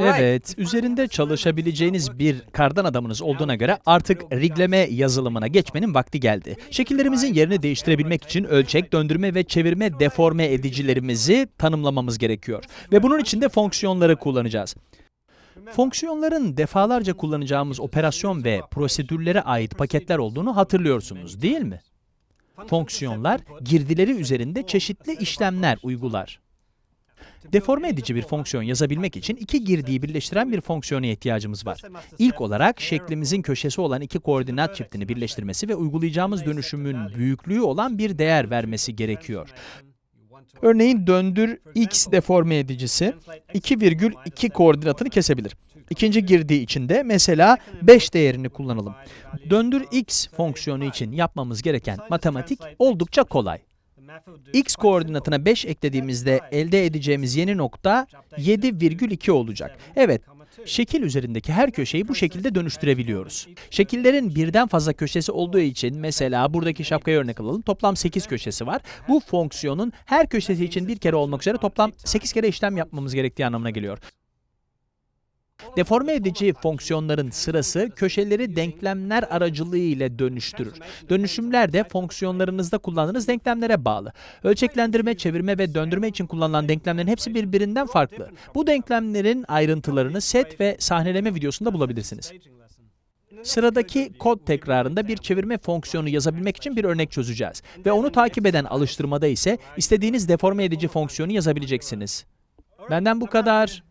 Evet, üzerinde çalışabileceğiniz bir kardan adamınız olduğuna göre artık rigleme yazılımına geçmenin vakti geldi. Şekillerimizin yerini değiştirebilmek için ölçek, döndürme ve çevirme deforme edicilerimizi tanımlamamız gerekiyor. Ve bunun için de fonksiyonları kullanacağız. Fonksiyonların defalarca kullanacağımız operasyon ve prosedürlere ait paketler olduğunu hatırlıyorsunuz, değil mi? Fonksiyonlar, girdileri üzerinde çeşitli işlemler uygular. Deforme edici bir fonksiyon yazabilmek için iki girdiyi birleştiren bir fonksiyona ihtiyacımız var. İlk olarak şeklimizin köşesi olan iki koordinat çiftini birleştirmesi ve uygulayacağımız dönüşümün büyüklüğü olan bir değer vermesi gerekiyor. Örneğin döndür x deforme edicisi 2,2 koordinatını kesebilir. İkinci girdiği için de mesela 5 değerini kullanalım. Döndür x fonksiyonu için yapmamız gereken matematik oldukça kolay. X koordinatına 5 eklediğimizde elde edeceğimiz yeni nokta 7,2 olacak. Evet, şekil üzerindeki her köşeyi bu şekilde dönüştürebiliyoruz. Şekillerin birden fazla köşesi olduğu için mesela buradaki şapkaya örnek alalım. Toplam 8 köşesi var. Bu fonksiyonun her köşesi için bir kere olmak üzere toplam 8 kere işlem yapmamız gerektiği anlamına geliyor. Deforme edici fonksiyonların sırası köşeleri denklemler aracılığı ile dönüştürür. Dönüşümler de fonksiyonlarınızda kullandığınız denklemlere bağlı. Ölçeklendirme, çevirme ve döndürme için kullanılan denklemlerin hepsi birbirinden farklı. Bu denklemlerin ayrıntılarını set ve sahneleme videosunda bulabilirsiniz. Sıradaki kod tekrarında bir çevirme fonksiyonu yazabilmek için bir örnek çözeceğiz. Ve onu takip eden alıştırmada ise istediğiniz deforme edici fonksiyonu yazabileceksiniz. Benden bu kadar.